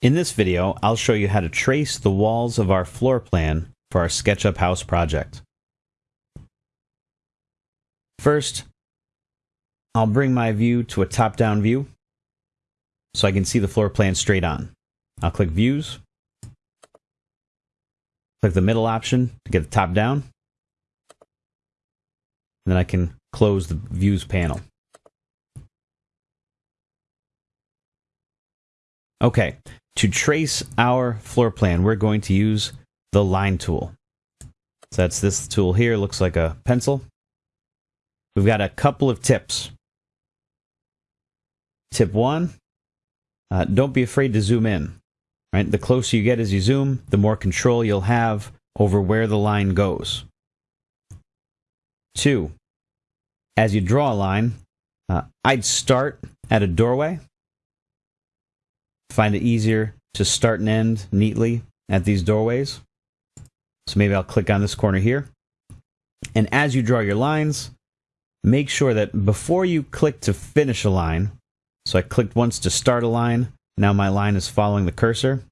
In this video, I'll show you how to trace the walls of our floor plan for our SketchUp house project. First, I'll bring my view to a top-down view so I can see the floor plan straight on. I'll click Views, click the middle option to get the top down, and then I can close the Views panel. Okay, to trace our floor plan, we're going to use the line tool. So that's this tool here, looks like a pencil. We've got a couple of tips. Tip one, uh, don't be afraid to zoom in. Right? The closer you get as you zoom, the more control you'll have over where the line goes. Two, as you draw a line, uh, I'd start at a doorway find it easier to start and end neatly at these doorways. So maybe I'll click on this corner here. And as you draw your lines, make sure that before you click to finish a line, so I clicked once to start a line, now my line is following the cursor,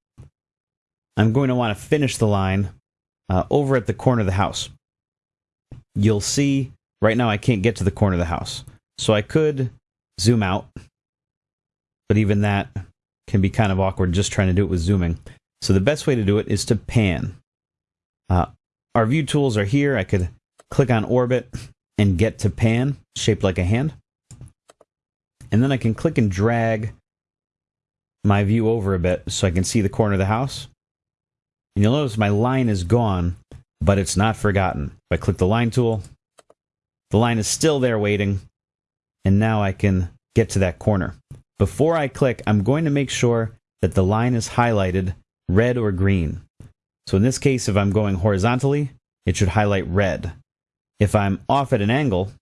I'm going to want to finish the line uh, over at the corner of the house. You'll see right now I can't get to the corner of the house. So I could zoom out, but even that can be kind of awkward just trying to do it with zooming. So the best way to do it is to pan. Uh, our view tools are here. I could click on orbit and get to pan, shaped like a hand. And then I can click and drag my view over a bit so I can see the corner of the house. And you'll notice my line is gone, but it's not forgotten. If I click the line tool, the line is still there waiting, and now I can get to that corner. Before I click, I'm going to make sure that the line is highlighted red or green. So in this case, if I'm going horizontally, it should highlight red. If I'm off at an angle,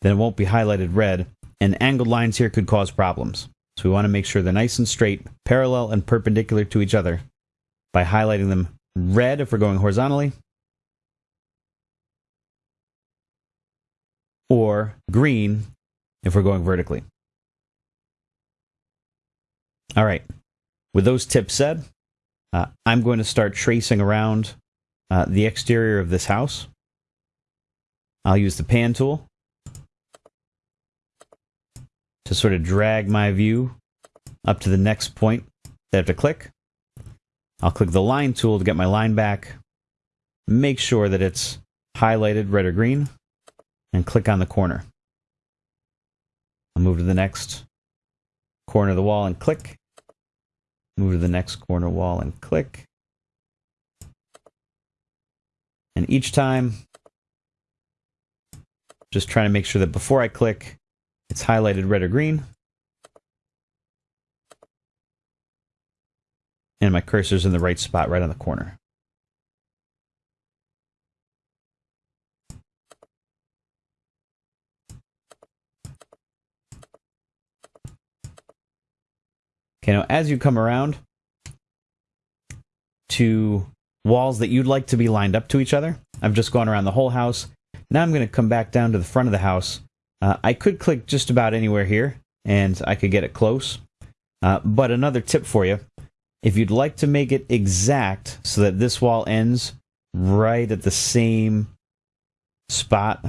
then it won't be highlighted red, and angled lines here could cause problems. So we want to make sure they're nice and straight, parallel and perpendicular to each other by highlighting them red if we're going horizontally, or green if we're going vertically. All right. With those tips said, uh, I'm going to start tracing around uh, the exterior of this house. I'll use the pan tool to sort of drag my view up to the next point that I have to click. I'll click the line tool to get my line back. Make sure that it's highlighted red or green and click on the corner. I'll move to the next corner of the wall and click. Move to the next corner wall and click. And each time, just trying to make sure that before I click, it's highlighted red or green. And my cursor's in the right spot, right on the corner. Okay, now as you come around to walls that you'd like to be lined up to each other, I've just gone around the whole house. Now I'm going to come back down to the front of the house. Uh, I could click just about anywhere here, and I could get it close. Uh, but another tip for you, if you'd like to make it exact so that this wall ends right at the same spot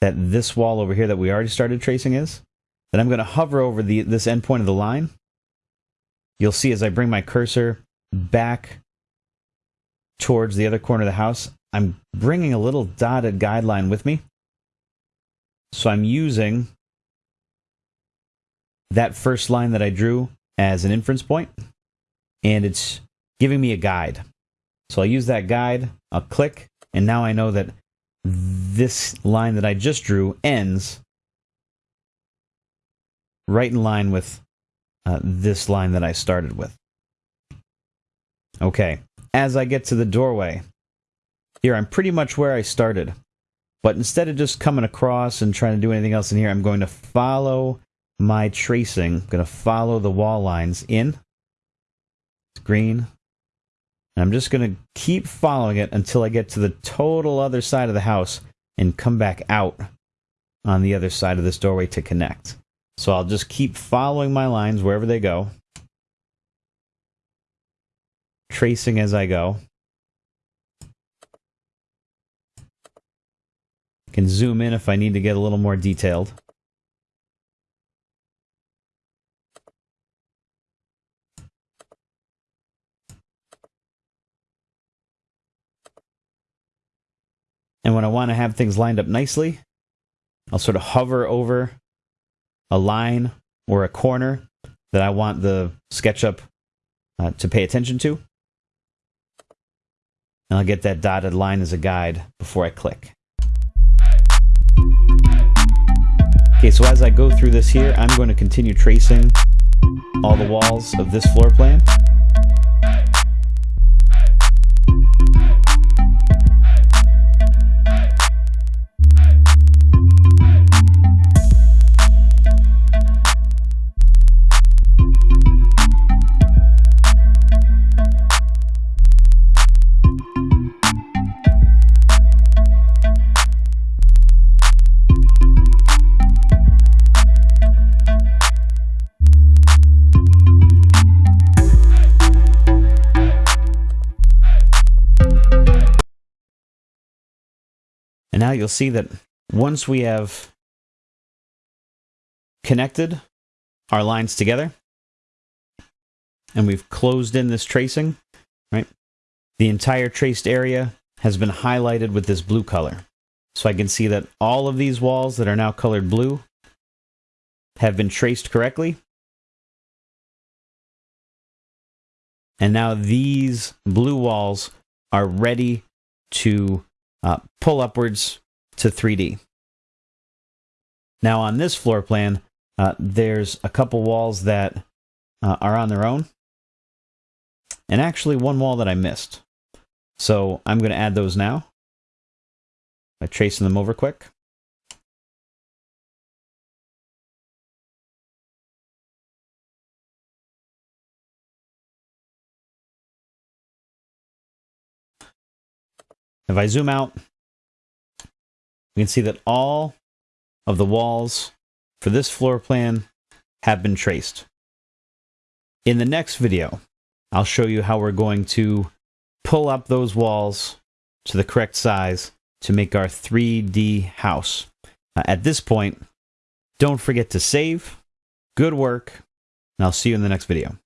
that this wall over here that we already started tracing is, then I'm going to hover over the this endpoint of the line. You'll see as I bring my cursor back towards the other corner of the house, I'm bringing a little dotted guideline with me. So I'm using that first line that I drew as an inference point, and it's giving me a guide. So I'll use that guide, I'll click, and now I know that this line that I just drew ends right in line with uh, this line that I started with. Okay, as I get to the doorway, here I'm pretty much where I started. But instead of just coming across and trying to do anything else in here, I'm going to follow my tracing. I'm going to follow the wall lines in. It's green. And I'm just going to keep following it until I get to the total other side of the house and come back out on the other side of this doorway to connect. So I'll just keep following my lines wherever they go. tracing as I go. Can zoom in if I need to get a little more detailed. And when I want to have things lined up nicely, I'll sort of hover over a line or a corner that I want the SketchUp uh, to pay attention to. And I'll get that dotted line as a guide before I click. Okay, so as I go through this here, I'm going to continue tracing all the walls of this floor plan. And now you'll see that once we have connected our lines together and we've closed in this tracing, right? The entire traced area has been highlighted with this blue color. So I can see that all of these walls that are now colored blue have been traced correctly. And now these blue walls are ready to uh, pull upwards to 3D. Now on this floor plan, uh, there's a couple walls that uh, are on their own, and actually one wall that I missed. So I'm going to add those now by tracing them over quick. If I zoom out, we can see that all of the walls for this floor plan have been traced. In the next video, I'll show you how we're going to pull up those walls to the correct size to make our 3D house. Uh, at this point, don't forget to save. Good work, and I'll see you in the next video.